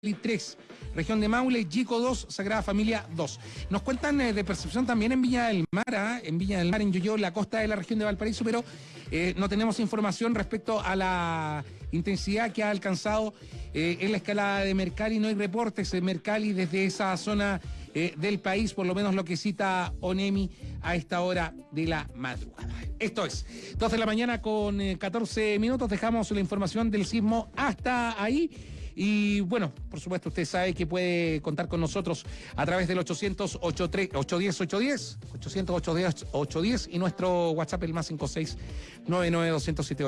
3, región de Maule, Chico 2, Sagrada Familia 2. Nos cuentan eh, de percepción también en Viña del Mar, ¿ah? en Viña del Mar, en Yoyo, la costa de la región de Valparaíso, pero eh, no tenemos información respecto a la intensidad que ha alcanzado eh, en la escalada de Mercalli. No hay reportes de Mercalli desde esa zona del país, por lo menos lo que cita ONEMI a esta hora de la madrugada. Esto es, 2 de la mañana con 14 minutos, dejamos la información del sismo hasta ahí. Y bueno, por supuesto, usted sabe que puede contar con nosotros a través del 800 810 810 800 810 810 y nuestro WhatsApp el más 56 99207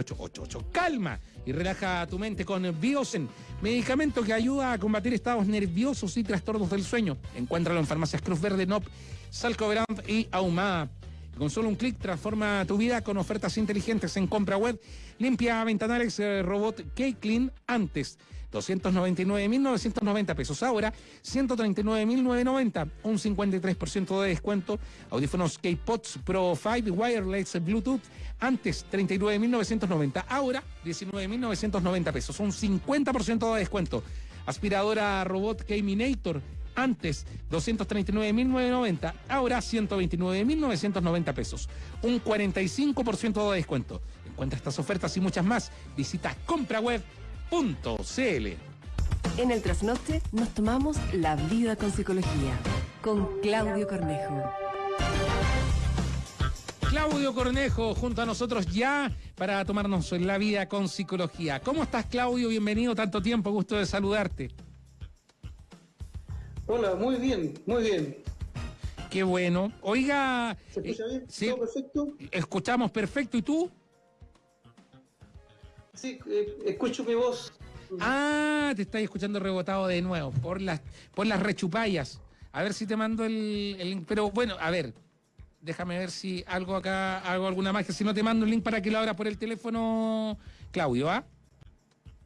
Calma y relaja tu mente con Biosen, medicamento que ayuda a combatir estados nerviosos y trastornos del sueño. Encuéntralo en farmacias Cruz Verde, NOP, Salcoverand y Ahumada. Con solo un clic transforma tu vida con ofertas inteligentes en compra web. Limpia ventanales eh, robot K-Clean antes 299.990 pesos. Ahora, 139.990, un 53% de descuento. Audífonos K-Pods Pro 5 Wireless Bluetooth, antes 39.990, ahora 19.990 pesos, un 50% de descuento. Aspiradora robot K-Minator, antes 239.990, ahora 129.990 pesos, un 45% de descuento. Encuentra estas ofertas y muchas más. Visita CompraWeb en el trasnoche nos tomamos la vida con psicología con Claudio Cornejo. Claudio Cornejo junto a nosotros ya para tomarnos la vida con psicología. ¿Cómo estás Claudio? Bienvenido, tanto tiempo, gusto de saludarte. Hola, muy bien, muy bien. Qué bueno. Oiga, ¿se escucha bien? Eh, perfecto? Escuchamos perfecto, ¿y tú? Sí, eh, escucho mi voz. Ah, te estáis escuchando rebotado de nuevo por las, por las rechupayas. A ver si te mando el, link. Pero bueno, a ver, déjame ver si algo acá, hago alguna magia. Si no te mando el link para que lo abras por el teléfono, Claudio, ¿ah?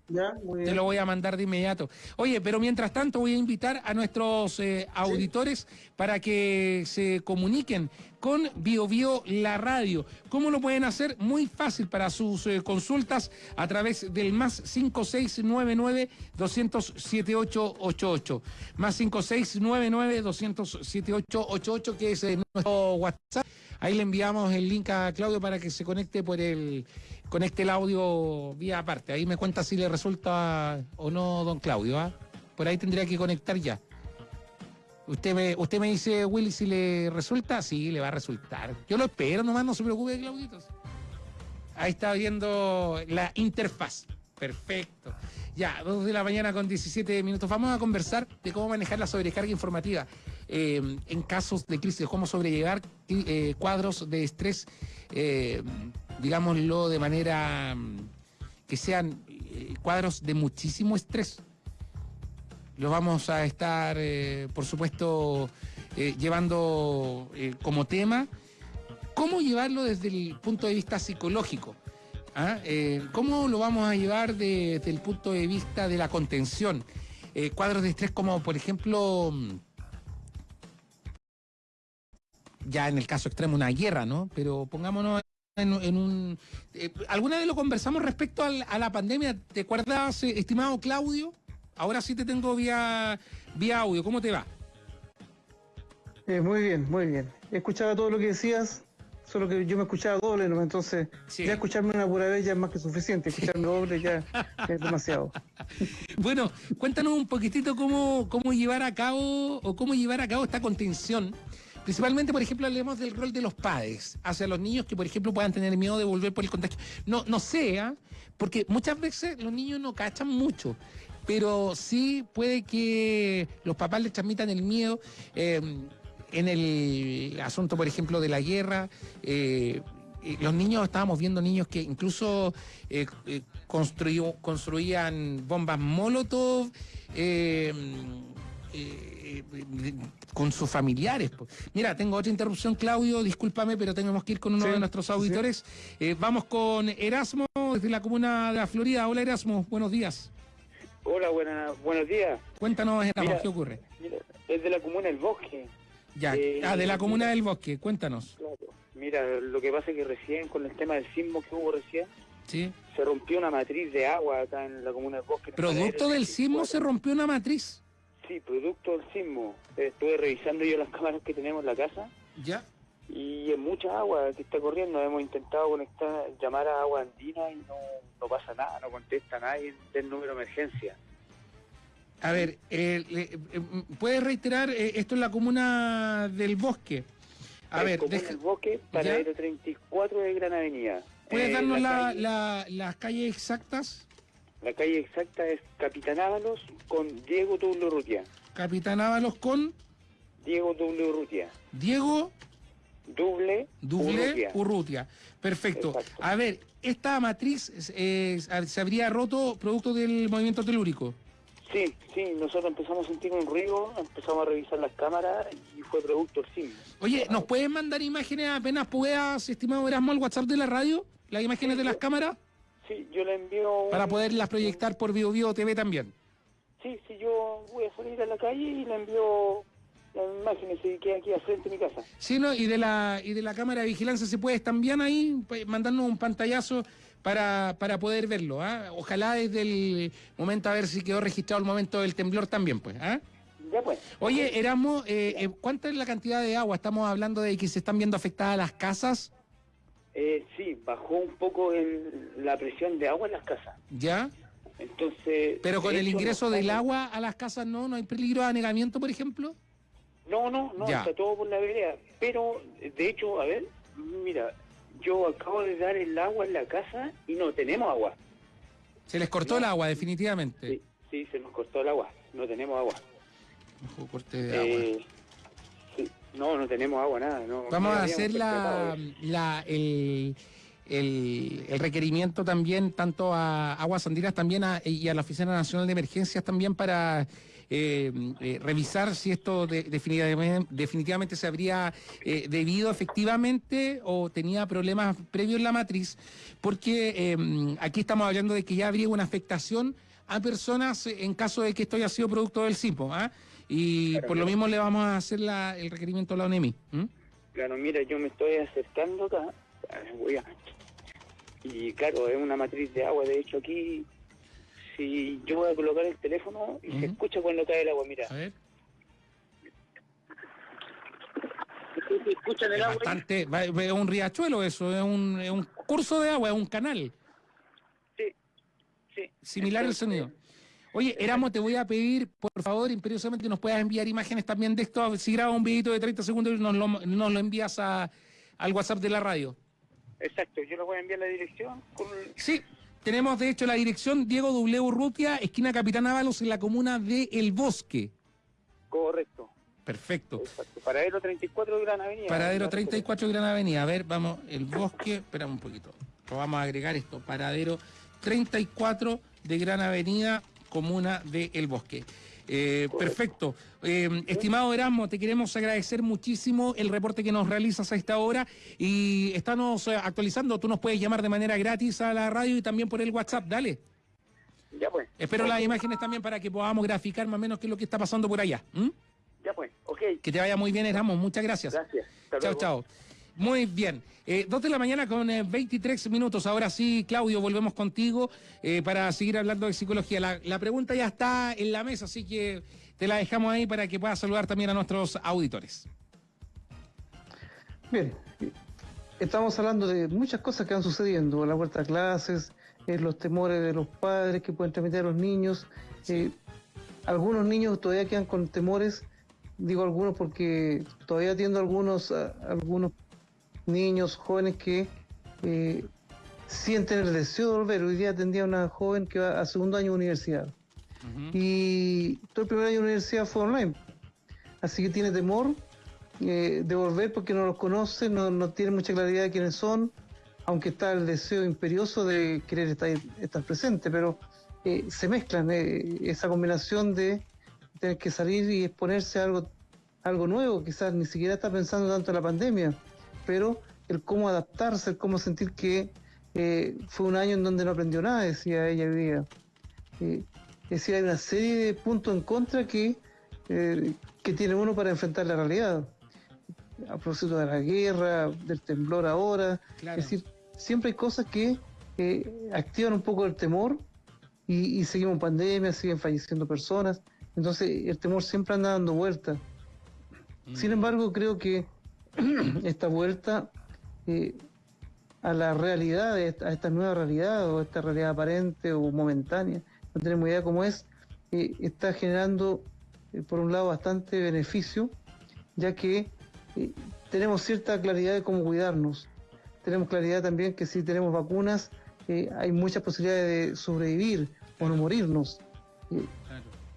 Te lo voy a mandar de inmediato. Oye, pero mientras tanto voy a invitar a nuestros eh, auditores para que se comuniquen con BioBio Bio La Radio. ¿Cómo lo pueden hacer? Muy fácil para sus eh, consultas a través del más 5699 200 Más 5699 200 que es eh, nuestro WhatsApp. Ahí le enviamos el link a Claudio para que se conecte por el conecte el audio vía aparte. Ahí me cuenta si le resulta o no, don Claudio. ¿ah? Por ahí tendría que conectar ya. Usted me, usted me dice, Willy, si le resulta, sí, le va a resultar. Yo lo espero nomás, no se preocupe, Clauditos. Ahí está viendo la interfaz. Perfecto. Ya, 2 de la mañana con 17 minutos. Vamos a conversar de cómo manejar la sobrecarga informativa eh, en casos de crisis, cómo sobrellevar eh, cuadros de estrés, eh, digámoslo de manera mm, que sean cuadros de muchísimo estrés. Lo vamos a estar, por supuesto, llevando como tema. ¿Cómo llevarlo desde el punto de vista psicológico? ¿Ah? Eh, ¿Cómo lo vamos a llevar desde el punto de vista de la contención? Eh, cuadros de estrés como, por ejemplo, mm, ya en el caso extremo, una guerra, ¿no? Pero pongámonos en, un... Eh, ¿Alguna vez lo conversamos respecto a la pandemia? ¿Te acuerdas, estimado Claudio? Ahora sí te tengo vía, vía audio. ¿Cómo te va? muy bien, muy bien. He escuchado todo lo que decías solo que yo me escuchaba doble, ¿no? entonces ya escucharme una pura vez ya es más que suficiente, escucharme doble ya es demasiado. Bueno, cuéntanos un poquitito cómo, cómo llevar a cabo o cómo llevar a cabo esta contención. Principalmente, por ejemplo, hablemos del rol de los padres hacia los niños que, por ejemplo, puedan tener miedo de volver por el contagio. No, no sea, porque muchas veces los niños no cachan mucho pero sí puede que los papás les transmitan el miedo. Eh, en el asunto, por ejemplo, de la guerra, eh, eh, los niños, estábamos viendo niños que incluso eh, construían bombas Molotov con sus familiares. Mira, tengo otra interrupción, Claudio, discúlpame, pero tenemos que ir con uno de nuestros auditores. vamos con Erasmo, desde la comuna de la Florida. Hola, Erasmo, buenos días. Hola, buena, buenos días. Cuéntanos, Erasmo, ¿qué ocurre? Mira, es de la comuna del Bosque. Ya, eh, ah, de la comuna del Bosque, cuéntanos. Mira, lo que pasa es que recién, con el tema del sismo que hubo recién, Sí. Se rompió una matriz de agua acá en la comuna del Bosque. ¿Producto del sismo se rompió una matriz? Sí, producto del sismo. Estuve revisando yo las cámaras que tenemos en la casa. Ya. Y es mucha agua que está corriendo. Hemos intentado conectar, llamar a agua andina y no, no pasa nada, no contesta nadie del número de emergencia. A ver, eh, eh, ¿puedes reiterar? Eh, esto es la comuna del Bosque. A ver, comuna del Bosque, paradero 34 de Gran Avenida. ¿Puedes darnos la, las calles exactas? La calle exacta es Capitán Ábalos con Diego W. Urrutia. Capitán Ábalos con Diego W. Urrutia. Diego Duble, Duble Urrutia. Perfecto. A ver, esta matriz se habría roto producto del movimiento telúrico. Sí, sí, nosotros empezamos a sentir un ruido, empezamos a revisar las cámaras y fue producto el cine. Oye, ¿nos pueden mandar imágenes apenas puedas, estimado Erasmo, al WhatsApp de la radio? ¿Las imágenes de las cámaras? Sí, yo le envío... Para poderlas proyectar por Bio Bio TV también. Sí, sí, yo voy a salir a la calle y le envío las imágenes que aquí al frente de mi casa. Sí, ¿no? Y de la, y de la cámara de vigilancia se puede también ahí pues, mandarnos un pantallazo para, para poder verlo. ¿ah? Ojalá desde el momento a ver si quedó registrado el momento del temblor también, pues. ¿ah? Ya pues. Oye, Erasmo, eh, eh, ¿cuánta es la cantidad de agua? Estamos hablando de que se están viendo afectadas las casas. Eh, sí, bajó un poco la presión de agua en las casas. ¿Ya? Entonces. Pero con el ingreso del agua a las casas no, no hay peligro de anegamiento, por ejemplo. No, no, no, está todo por la vereda. Pero, de hecho, a ver, mira, yo acabo de dar el agua en la casa y no tenemos agua. Se les cortó el agua, definitivamente. Sí, se nos cortó el agua, no tenemos agua. corte de agua. No, no tenemos agua, nada. Vamos a hacer la, la, el, el, requerimiento también, tanto a Aguas Andinas también y a la Oficina Nacional de Emergencias también para eh, eh, revisar si esto definitivamente, se habría eh, debido efectivamente o tenía problemas previos en la matriz, porque aquí estamos hablando de que ya habría una afectación a personas en caso de que esto haya sido producto del. ¿ah? Y por lo mismo le vamos a hacer el requerimiento a la ONEMI. Claro, mira, yo me estoy acercando acá. Y claro, es una matriz de agua. De hecho, aquí si yo voy a colocar el teléfono y se escucha cuando cae el agua, mira. A ver. ¿Se escucha el agua? Bastante, es un riachuelo eso, es un, es un curso de agua, es un canal. Sí, sí. Similar el sonido. Oye, Eramo, te voy a pedir, por favor, imperiosamente, nos puedas enviar imágenes también de esto. Si grabas un videito de 30 segundos, nos lo, nos lo envías a, al WhatsApp de la radio. Exacto, yo lo voy a enviar la dirección. Sí, tenemos, de hecho, la dirección Diego W. Urrutia, esquina Capitán Ábalos, en la comuna de El Bosque. Correcto. Perfecto. Paradero 34 de Gran Avenida. Paradero 34 de Gran Avenida. A ver, vamos, El Bosque, espera un poquito. vamos a agregar esto. Paradero 34 de Gran Avenida, comuna de El Bosque. Eh, perfecto. Eh, estimado Erasmo, te queremos agradecer muchísimo el reporte que nos realizas a esta hora y estamos eh, actualizando. Tú nos puedes llamar de manera gratis a la radio y también por el WhatsApp. Dale. Ya pues. Espero las imágenes también para que podamos graficar más o menos qué es lo que está pasando por allá. Ya pues, ok. Que te vaya muy bien, Erasmo. Muchas gracias. Gracias. chao, chao. Muy bien. Eh, dos de la mañana con 23 eh, minutos. Ahora sí, Claudio, volvemos contigo eh, para seguir hablando de psicología. La, pregunta ya está en la mesa, así que te la dejamos ahí para que puedas saludar también a nuestros auditores. Bien, estamos hablando de muchas cosas que van sucediendo, la vuelta a clases, los temores de los padres que pueden transmitir a los niños. algunos niños todavía quedan con temores, digo algunos porque todavía atiendo algunos, algunos niños, jóvenes que eh, sienten el deseo de volver. Hoy día atendía una joven que va a segundo año de universidad. Y todo el primer año de universidad fue online. Así que tiene temor eh, de volver porque no los conoce, no, no tiene mucha claridad de quiénes son, aunque está el deseo imperioso de querer estar, estar presente, pero eh, se mezclan esa combinación de tener que salir y exponerse a algo, algo nuevo, quizás ni siquiera está pensando tanto en la pandemia, pero el cómo adaptarse, el cómo sentir que eh, fue un año en donde no aprendió nada, decía ella hoy día. Eh, es decir, hay una serie de puntos en contra que, eh, que tiene uno para enfrentar la realidad. A propósito de la guerra, del temblor ahora, es decir, siempre hay cosas que eh, activan un poco el temor y, seguimos en pandemia, siguen falleciendo personas. Entonces el temor siempre anda dando vueltas. Sin mm. embargo, creo que esta vuelta eh, a la realidad, a esta nueva realidad o esta realidad aparente o momentánea, no tenemos idea cómo es, eh, está generando, eh, por un lado, bastante beneficio, ya que tenemos cierta claridad de cómo cuidarnos. Tenemos claridad también que si tenemos vacunas, hay muchas posibilidades de sobrevivir o no morirnos.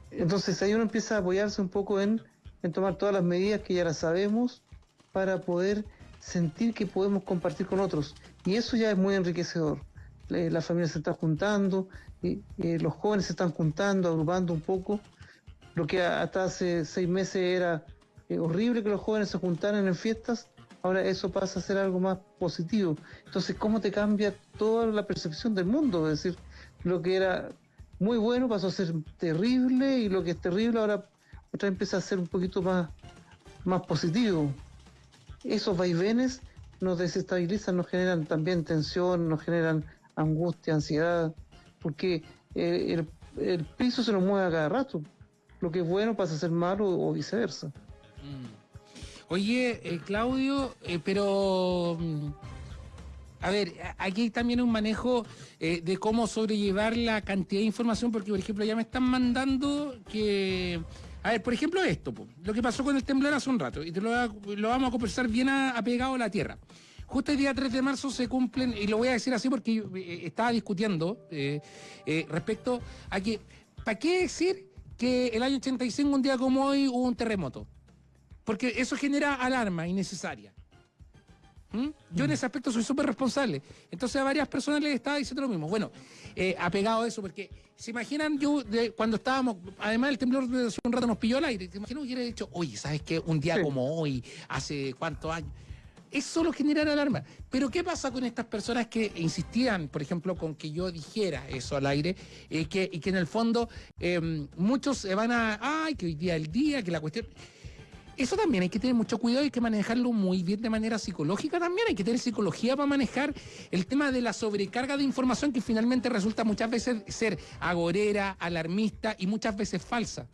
Entonces ahí uno empieza a apoyarse un poco en, en tomar todas las medidas que ya las sabemos para poder sentir que podemos compartir con otros. Y eso ya es muy enriquecedor. Las familias se están juntando, y, los jóvenes se están juntando, agrupando un poco. Lo que hasta hace seis meses era eh, horrible que los jóvenes se juntaran en fiestas, ahora eso pasa a ser algo más positivo. Entonces, ¿cómo te cambia toda la percepción del mundo? Es decir, lo que era muy bueno pasó a ser terrible y lo que es terrible ahora otra empieza a ser un poquito más, más positivo esos vaivenes nos desestabilizan, nos generan también tensión, nos generan angustia, ansiedad, porque eh, el, piso se nos mueve a cada rato. Lo que es bueno pasa a ser malo o viceversa. Mm. Oye, eh, Claudio, eh, pero... Mm, a ver, aquí hay también un manejo de cómo sobrellevar la cantidad de información, porque por ejemplo ya me están mandando que a ver, por ejemplo, esto, lo que pasó con el temblor hace un rato, y te lo, vamos a conversar bien apegado a la tierra. Justo el día 3 de marzo se cumplen, y lo voy a decir así porque eh, estaba discutiendo eh, eh, respecto a que, ¿para qué decir que el año 85, un día como hoy, hubo un terremoto? Porque eso genera alarma innecesaria. ¿Mm? Yo en ese aspecto soy súper responsable. Entonces a varias personas les estaba diciendo lo mismo. Bueno, eh, apegado a eso, porque se imaginan yo cuando estábamos, además el temblor de hace un rato nos pilló al aire, ¿se imaginan que hubiera dicho, oye, ¿sabes qué? Un día como hoy, hace cuántos años. Es solo generar alarma. Pero ¿qué pasa con estas personas que insistían, por ejemplo, con que yo dijera eso al aire eh, que, y que en el fondo eh, muchos se van a, ay, que hoy día el día, que la cuestión eso también hay que tener mucho cuidado y hay que manejarlo muy bien de manera psicológica también. Hay que tener psicología para manejar el tema de la sobrecarga de información que finalmente resulta muchas veces ser agorera, alarmista y muchas veces falsa.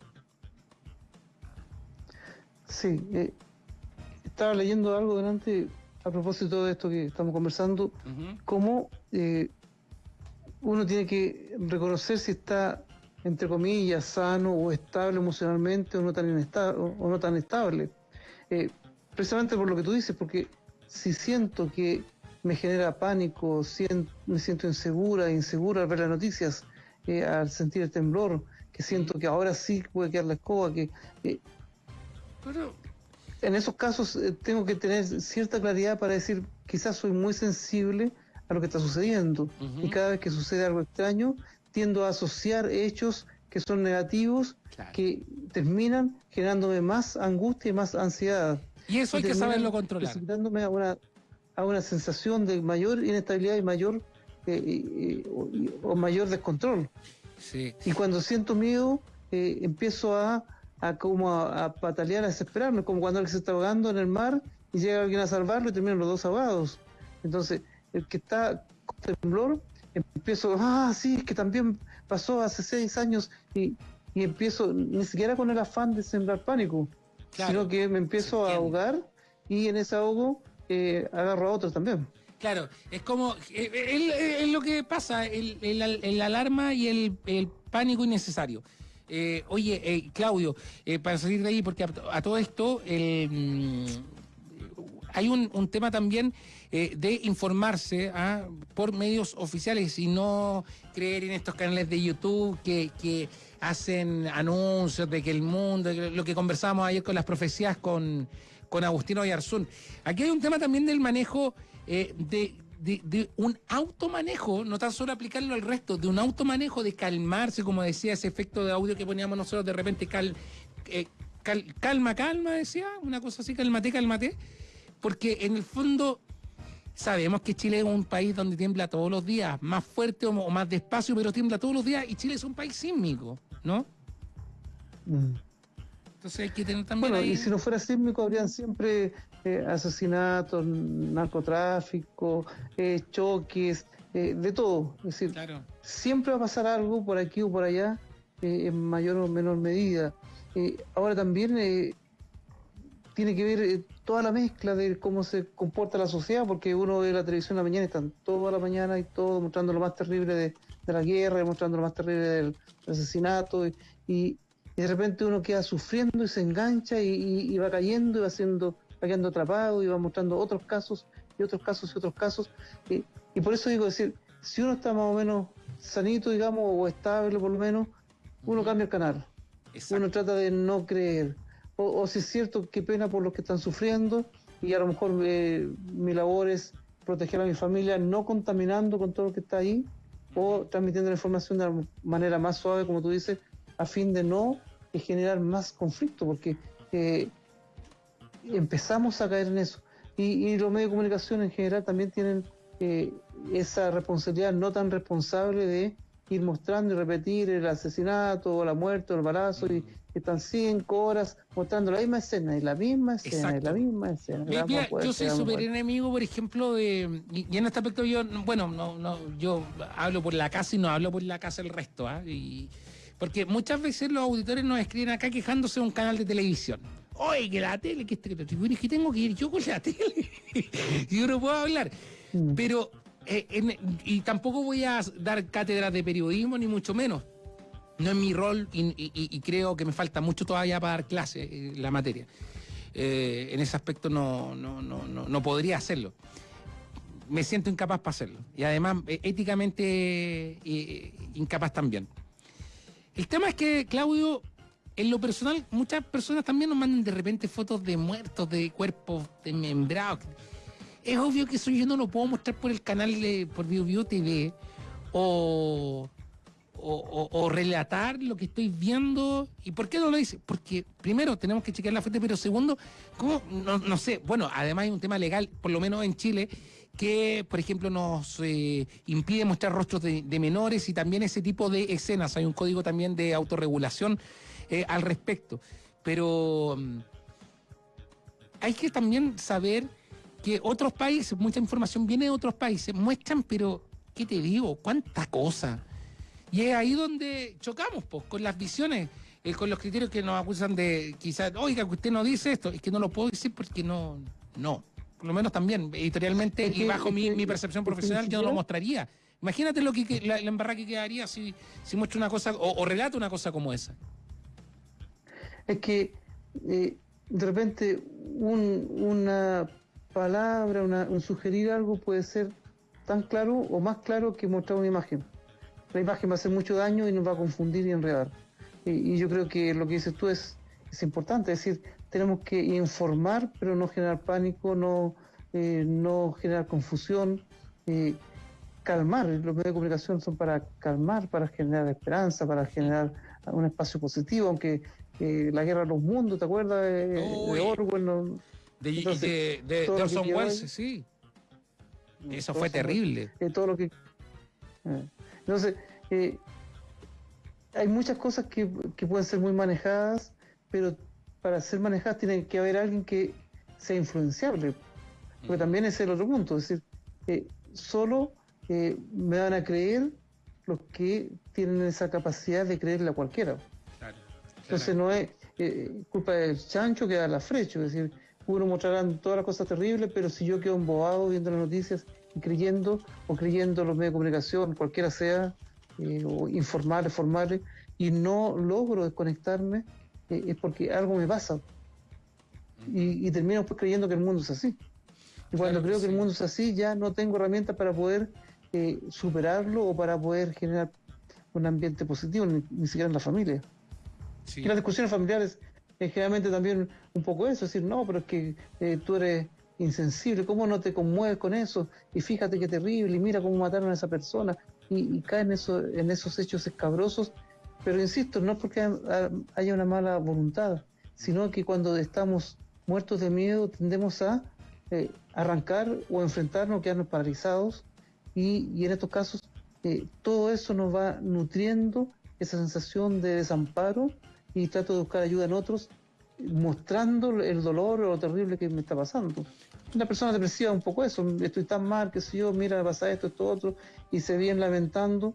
Sí, eh, estaba leyendo algo delante a propósito de esto que estamos conversando, cómo eh, uno tiene que reconocer si está entre comillas, sano o estable emocionalmente o no tan, o no tan estable. Eh, precisamente por lo que tú dices, porque si siento que me genera pánico, me siento insegura, insegura al ver las noticias, eh, al sentir el temblor, que siento que ahora sí puede quedar la escoba, que... Eh, en esos casos tengo que tener cierta claridad para decir, quizás soy muy sensible a lo que está sucediendo. Y cada vez que sucede algo extraño, tiendo a asociar hechos que son negativos, que terminan generándome más angustia y más ansiedad. Y eso hay que saberlo controlar. A una, a una sensación de mayor inestabilidad y mayor eh, o, mayor descontrol. Y cuando siento miedo, eh, empiezo a, a como a, patalear, a desesperarme, como cuando alguien se está ahogando en el mar y llega alguien a salvarlo y terminan los dos ahogados. Entonces, el que está con temblor empiezo, ah, sí, es que también pasó hace seis años y, empiezo, ni siquiera con el afán de sembrar pánico, sino que me empiezo a ahogar y en ese ahogo eh, agarro a otros también. Claro, es como, eh, es lo que pasa, el, el, alarma y el, pánico innecesario. Eh, oye, Claudio, para salir de ahí, porque a, todo esto mm, hay un, un, tema también eh, de informarse ¿ah? por medios oficiales y no creer en estos canales de YouTube que, hacen anuncios de que el mundo, lo que conversábamos ayer con las profecías con, con Agustino Arzún. Aquí hay un tema también del manejo eh, de, un automanejo, no tan solo aplicarlo al resto, de un automanejo, de calmarse, como decía ese efecto de audio que poníamos nosotros de repente, eh, calma, calma, decía, una cosa así, cálmate, cálmate, porque en el fondo Sabemos que Chile es un país donde tiembla todos los días, más fuerte o, más despacio, pero tiembla todos los días y Chile es un país sísmico, ¿no? Mm. Entonces hay que tener también. Bueno, y si no fuera sísmico, habrían siempre eh, asesinatos, narcotráfico, eh, choques, eh, de todo. Es decir, siempre va a pasar algo por aquí o por allá, en mayor o menor medida. ahora también tiene que ver toda la mezcla de cómo se comporta la sociedad, porque uno ve la televisión en la mañana y están toda la mañana y todo mostrando lo más terrible de, la guerra, mostrando lo más terrible del, asesinato, y, de repente uno queda sufriendo y se engancha y, va cayendo y va, haciendo, va quedando atrapado y va mostrando otros casos y otros casos y otros casos. Y, y por eso digo, decir, si uno está más o menos sanito, digamos, o estable por lo menos, uno cambia el canal. Uno trata de no creer o, si es cierto, qué pena por los que están sufriendo y a lo mejor eh, mi labor es proteger a mi familia no contaminando con todo lo que está ahí o transmitiendo la información de la manera más suave, como tú dices, a fin de no generar más conflicto, porque eh, empezamos a caer en eso. Y, los medios de comunicación en general también tienen eh, esa responsabilidad no tan responsable de ir mostrando y repetir el asesinato o la muerte o el balazo y, están cinco horas mostrando la misma escena y la misma escena y la misma escena. yo soy súper enemigo, por ejemplo, de. Y, en este aspecto yo, bueno, no, no, yo hablo por la casa y no hablo por la casa el resto, ¿ah? Y, porque muchas veces los auditores nos escriben acá quejándose de un canal de televisión. Oye, que la tele, que este, que que tengo que ir yo con la tele. y yo no puedo hablar. Mm. Pero, eh, y tampoco voy a dar cátedras de periodismo, ni mucho menos no es mi rol y, creo que me falta mucho todavía para dar clase en la materia. Eh, en ese aspecto no, no, no, no, podría hacerlo. Me siento incapaz para hacerlo. Y además, eh, éticamente eh, incapaz también. El tema es que, Claudio, en lo personal, muchas personas también nos mandan de repente fotos de muertos, de cuerpos desmembrados. Es obvio que eso yo no lo puedo mostrar por el canal de por BioBio TV o o, relatar lo que estoy viendo. ¿Y por qué no lo dice? Porque primero tenemos que chequear la fuente, pero segundo, ¿cómo? No, sé, bueno, además hay un tema legal, por lo menos en Chile, que, por ejemplo, nos eh, impide mostrar rostros de, menores y también ese tipo de escenas. Hay un código también de autorregulación eh, al respecto. Pero mm, hay que también saber que otros países, mucha información viene de otros países, muestran, pero, ¿qué te digo? ¿Cuánta cosa? Y es ahí donde chocamos, pues, con las visiones, eh, con los criterios que nos acusan de quizás, oiga, que usted no dice esto, es que no lo puedo decir porque no, no. Por lo menos también, editorialmente y bajo mi, percepción profesional, yo no lo mostraría. Imagínate lo que, la, embarrada que quedaría si, si muestro una cosa o, o relato una cosa como esa. Es que eh, de repente una palabra, un sugerir algo puede ser tan claro o más claro que mostrar una imagen la imagen va a hacer mucho daño y nos va a confundir y enredar. Y, yo creo que lo que dices tú es, es importante, es decir, tenemos que informar, pero no generar pánico, no, eh, no generar confusión, eh, calmar. Los medios de comunicación son para calmar, para generar esperanza, para generar un espacio positivo, aunque eh, la guerra de los mundos, ¿te acuerdas de, Orwell? de, de, Orson Welles, sí. Eso fue terrible. todo lo que entonces, eh, hay muchas cosas que, pueden ser muy manejadas, pero para ser manejadas tiene que haber alguien que sea influenciable. Porque también es el otro punto, es decir, eh, solo eh, me van a creer los que tienen esa capacidad de creerle a cualquiera. Entonces no es culpa del chancho que da la flecha, es decir, uno mostrarán todas las cosas terribles, pero si yo quedo embobado viendo las noticias creyendo o creyendo los medios de comunicación, cualquiera sea, eh, o informales, formales, y no logro desconectarme, eh, es porque algo me pasa. Y, termino pues creyendo que el mundo es así. Y cuando creo que, el mundo es así, ya no tengo herramientas para poder eh, superarlo o para poder generar un ambiente positivo, ni, siquiera en la familia. Y las discusiones familiares es generalmente también un poco eso, es decir, no, pero es que tú eres insensible, ¿cómo no te conmueves con eso? Y fíjate qué terrible, y mira cómo mataron a esa persona, y, caen eso, en esos hechos escabrosos, pero insisto, no porque haya una mala voluntad, sino que cuando estamos muertos de miedo tendemos a eh, arrancar o enfrentarnos, quedarnos paralizados, y, en estos casos eh, todo eso nos va nutriendo esa sensación de desamparo y trato de buscar ayuda en otros mostrando el dolor o lo terrible que me está pasando. Una persona depresiva un poco eso, estoy tan mal, que si yo, mira, pasa esto, esto, otro, y se vienen lamentando,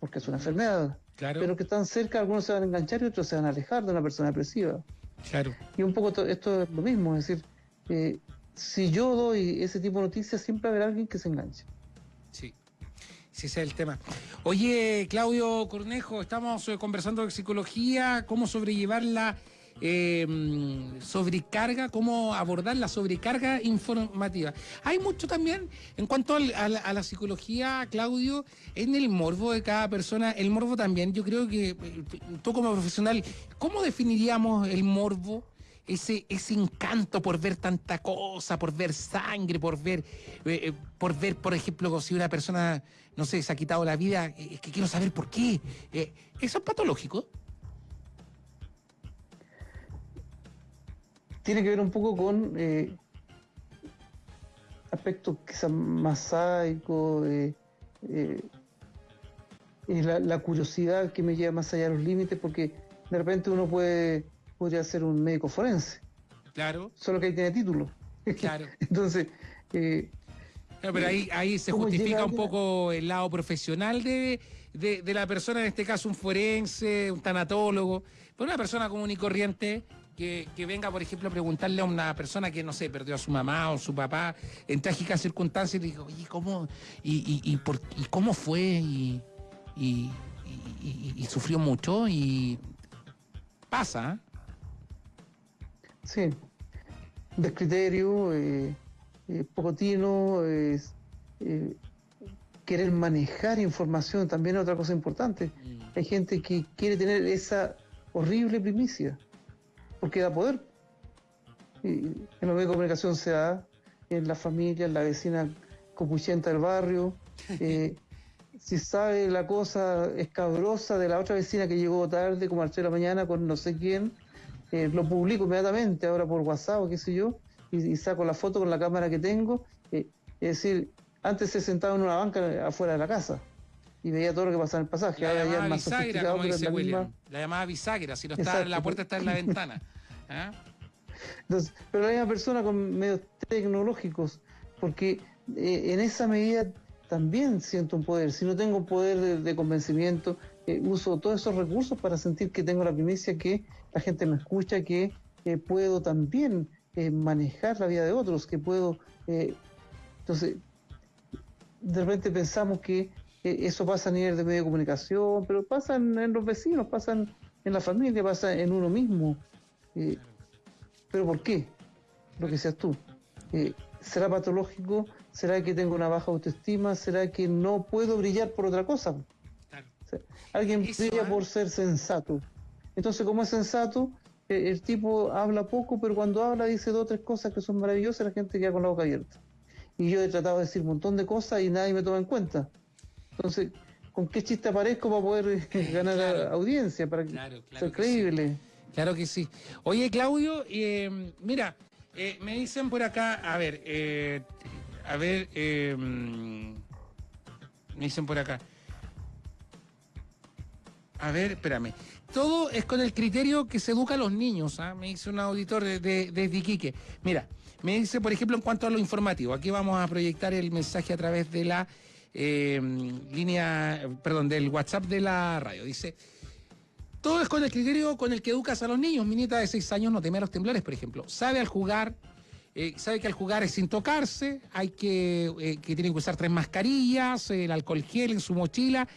porque es una enfermedad. Claro. Pero que están cerca, algunos se van a enganchar y otros se van a alejar de una persona depresiva. Claro. Y un poco esto es lo mismo, es decir, eh, si yo doy ese tipo de noticias, siempre habrá alguien que se enganche. Sí. Sí, ese es el tema. Oye, Claudio Cornejo, estamos eh, conversando de psicología, cómo sobrellevar la eh, sobrecarga, cómo abordar la sobrecarga informativa. Hay mucho también en cuanto a, la, psicología, Claudio, en el morbo de cada persona. El morbo también, yo creo que eh, tú como profesional, ¿cómo definiríamos el morbo? ese, ese encanto por ver tanta cosa, por ver sangre, por ver, eh, por ver, por ejemplo, si una persona, no sé, se ha quitado la vida, es que quiero saber por qué. ¿Eso es patológico? Tiene que ver un poco con aspectos quizás más sáicos, la, la curiosidad que me lleva más allá de los límites, porque de repente uno puede podría ser un médico forense. Claro. Solo que ahí tiene título. Claro. Entonces. Eh, pero ahí, ahí se justifica un poco el lado profesional de, de, la persona, en este caso un forense, un tanatólogo, pero una persona común y corriente que, que, venga, por ejemplo, a preguntarle a una persona que, no sé, perdió a su mamá o su papá en trágicas circunstancias y le digo, oye, ¿cómo, y, y, por, y cómo fue? Y, y, sufrió mucho y pasa. ¿eh? Sí, descriterio, eh, eh, pocotino, eh, querer manejar información también es otra cosa importante. Mm. Hay gente que quiere tener esa horrible primicia, porque da poder. en los medios de comunicación se da, en la familia, en la vecina copuchenta del barrio. si sabe la cosa escabrosa de la otra vecina que llegó tarde, como a las 3 de la mañana, con no sé quién, eh, lo publico inmediatamente ahora por WhatsApp o qué sé yo, y, saco la foto con la cámara que tengo. Eh, es decir, antes se sentaba en una banca afuera de la casa y veía todo lo que pasaba en el pasaje. La ahora ya es más bisagra, como dice William. La llamada bisagra, si no está en la puerta está en la ventana. ¿Ah? Entonces, pero la misma persona con medios tecnológicos, porque eh, en esa medida también siento un poder. Si no tengo poder de convencimiento, eh, uso todos esos recursos para sentir que tengo la primicia, que la gente me escucha, que puedo también eh, manejar la vida de otros, que puedo... Eh, entonces, de repente pensamos que eso pasa a nivel de medio de comunicación, pero pasa en, los vecinos, pasa en, la familia, pasa en uno mismo. pero ¿por qué? Lo que seas tú. ¿Será patológico? ¿Será que tengo una baja autoestima? ¿Será que no puedo brillar por otra cosa? Alguien brilla por ser sensato. Entonces, como es sensato, eh, el tipo habla poco, pero cuando habla dice dos o tres cosas que son maravillosas, la gente queda con la boca abierta. Y yo he tratado de decir un montón de cosas y nadie me toma en cuenta. Entonces, ¿con qué chiste aparezco para poder eh, ganar audiencia, para ser creíble? Claro que sí. Oye, Claudio, eh, mira, me dicen por acá, a ver, a ver, me dicen por acá. A ver, espérame. Todo es con el criterio que se educa a los niños, ¿ah? me dice un auditor desde de, Iquique. Mira, me dice, por ejemplo, en cuanto a lo informativo, aquí vamos a proyectar el mensaje a través de la eh, línea, perdón, del WhatsApp de la radio. Dice, todo es con el criterio con el que educas a los niños. Mi nieta de seis años no teme los temblores, por ejemplo. Sabe al jugar, eh, sabe que al jugar es sin tocarse, hay que, eh, que tiene que usar tres mascarillas, el alcohol gel en su mochila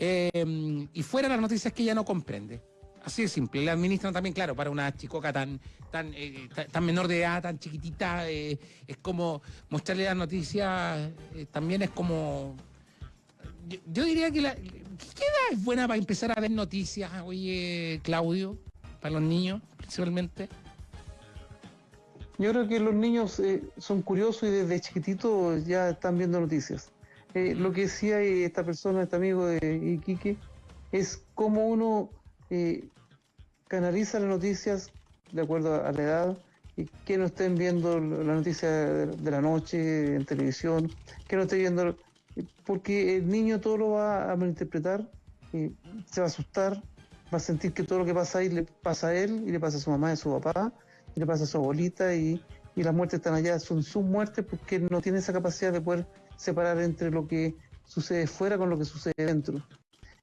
Em, y fuera las noticias que ella no comprende. Así de simple. Le administran también, claro, para una chicoca tan, tan, eh, tan menor de edad, tan chiquitita, eh, es como mostrarle las noticias, eh, también es como... Yo, diría que la... ¿Qué edad es buena para empezar a ver noticias, oye, Claudio, para los niños principalmente? Yo creo que los niños son curiosos y desde chiquititos ya están viendo noticias. Lo que decía esta persona, este amigo de Iquique, es cómo uno eh, canaliza las noticias de acuerdo a la edad, y que no estén viendo la noticia de, la noche en televisión, que no estén viendo, porque el niño todo lo va a malinterpretar, eh, se va a asustar, va a sentir que todo lo que pasa ahí le pasa a él, y le pasa a su mamá y a su papá, y le pasa a su abuelita, y, y las muertes están allá, son sus muertes porque no tiene esa capacidad de poder separar entre lo que sucede fuera con lo que sucede dentro.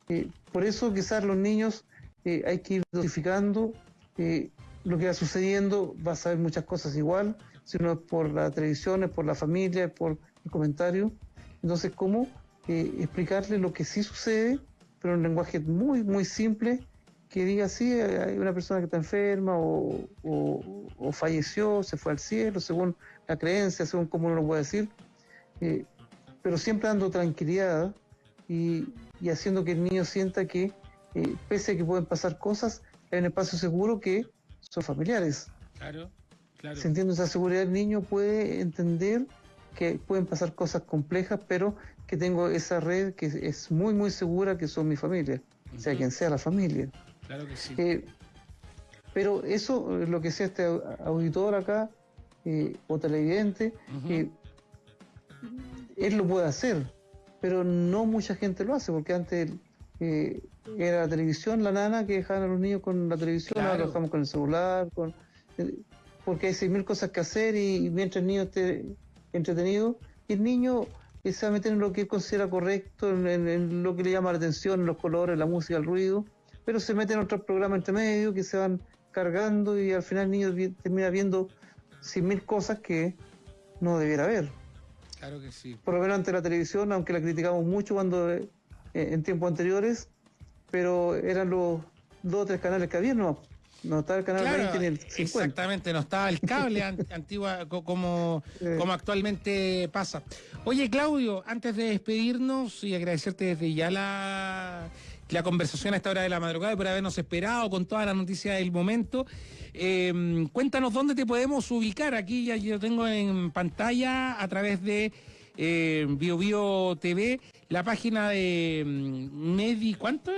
Eh, por eso quizás los niños eh, hay que ir dosificando eh, lo que va sucediendo, va a saber muchas cosas igual, si no es por la televisión, es por la familia, es por el comentario. Entonces, ¿cómo explicarle lo que sí sucede, pero en un lenguaje muy, muy simple, que diga, sí, hay una persona que está enferma o, o, falleció, se fue al cielo, según la creencia, según cómo uno lo puede decir, pero siempre dando tranquilidad y, y haciendo que el niño sienta que, eh, pese a que pueden pasar cosas, hay un espacio seguro que son familiares. Claro, claro. Sintiendo esa seguridad, el niño puede entender que pueden pasar cosas complejas, pero que tengo esa red que es muy, muy segura, que son mi familia, sea quien sea la familia. Claro que sí. Eh, pero eso, lo que sea este auditor acá, eh, o televidente, él lo puede hacer pero no mucha gente lo hace, porque antes eh, era la televisión, la nana que dejaban a los niños con la televisión, ahora trabajamos con el celular, con, eh, porque hay seis mil cosas que hacer y, mientras el niño esté entretenido, y el niño eh, se va a meter en lo que él considera correcto, en, lo que le llama la atención, los colores, la música, el ruido, pero se mete en otros programas entre medio que se van cargando y al final el niño termina viendo cien mil cosas que no debiera ver. Claro que sí. Por lo menos ante la televisión, aunque la criticamos mucho cuando eh, en tiempos anteriores, pero eran los dos o tres canales que había, no. No estaba el canal 20 ni el 50. Exactamente, no estaba el cable antigua como, como actualmente pasa. Oye, Claudio, antes de despedirnos y agradecerte desde ya la, la conversación a esta hora de la madrugada y por habernos esperado con toda la noticia del momento. Em, cuéntanos dónde te podemos ubicar. Aquí ya yo tengo en pantalla a través de eh, BioBio TV la página de mm, Medi. ¿Cuánto?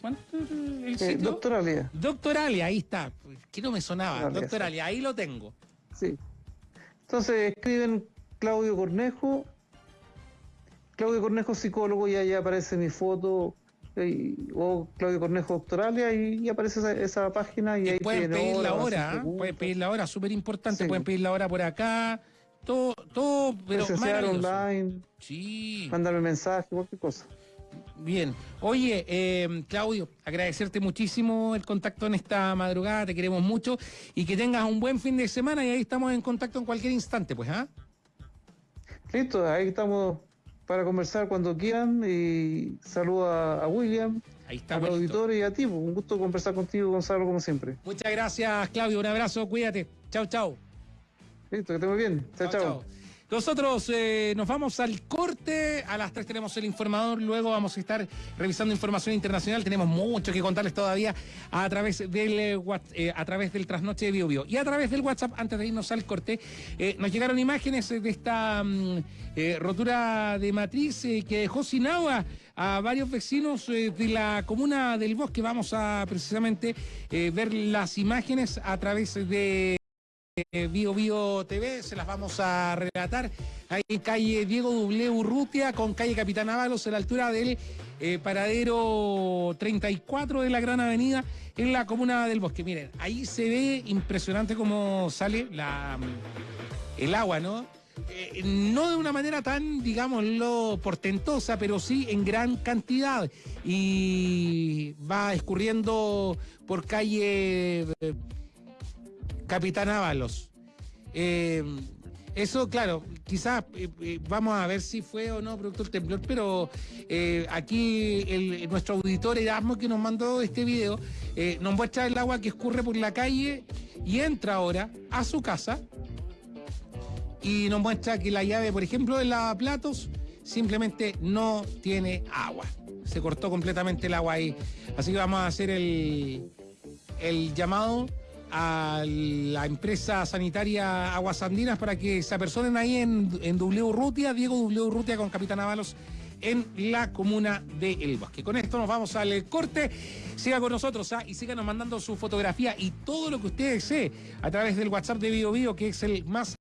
¿Cuánto el eh, sitio? Doctoralia. Doctoralia, ahí está. Que no me sonaba. Doctoralia, ahí lo tengo. Sí. Entonces escriben Claudio Cornejo. Claudio Cornejo, psicólogo, y ahí aparece mi foto o Claudio Cornejo Doctoralia y, aparece esa, página y, ahí pueden pedir la hora, pueden pedir la hora, súper importante, pueden pedir la hora por acá, todo, todo, pero online, sí. mandarme mensaje, cualquier cosa. Bien. Oye, eh, Claudio, agradecerte muchísimo el contacto en esta madrugada, te queremos mucho y que tengas un buen fin de semana y ahí estamos en contacto en cualquier instante, pues, ¿ah? Listo, ahí estamos para conversar cuando quieran y saludo a, William, Ahí está, a los auditores y a ti. Pues, un gusto conversar contigo, Gonzalo, como siempre. Muchas gracias, Claudio. Un abrazo, cuídate. Chao, chao. Listo, que esté muy bien. chao. chao. Nosotros eh, nos vamos al corte, a las 3 tenemos el informador, luego vamos a estar revisando información internacional, tenemos mucho que contarles todavía a través del, eh, eh, a través del trasnoche de BioBio. Y a través del WhatsApp, antes de irnos al corte, nos llegaron imágenes de esta mm, rotura de matriz que dejó sin agua a varios vecinos de la comuna del Bosque. Vamos a precisamente ver las imágenes a través de Bio Bio TV, se las vamos a relatar. En calle Diego W. Urrutia con calle Capitán Ábalos a la altura del eh, paradero 34 de la Gran Avenida en la comuna del Bosque. Miren, ahí se ve impresionante cómo sale la, el agua, ¿no? Eh, no de una manera tan, digámoslo, portentosa, pero sí en gran cantidad. Y va escurriendo por calle eh, Capitán Ábalos. Eh, eso, claro, quizás eh, eh, vamos a ver si fue o no producto del temblor, pero aquí nuestro auditor Erasmo que nos mandó este video nos muestra el agua que escurre por la calle y entra ahora a su casa y nos muestra que la llave, por ejemplo, del lavaplatos simplemente no tiene agua. Se cortó completamente el agua ahí. Así que vamos a hacer el, el llamado a la empresa sanitaria Aguas Andinas para que se apersonen ahí en, en W Rutia, Diego W Rutia con Capitán Ábalos en la comuna de El Bosque. Con esto nos vamos al corte. Siga con nosotros ¿ah? y síganos mandando su fotografía y todo lo que usted desee a través del WhatsApp de Bio Bio, que es el más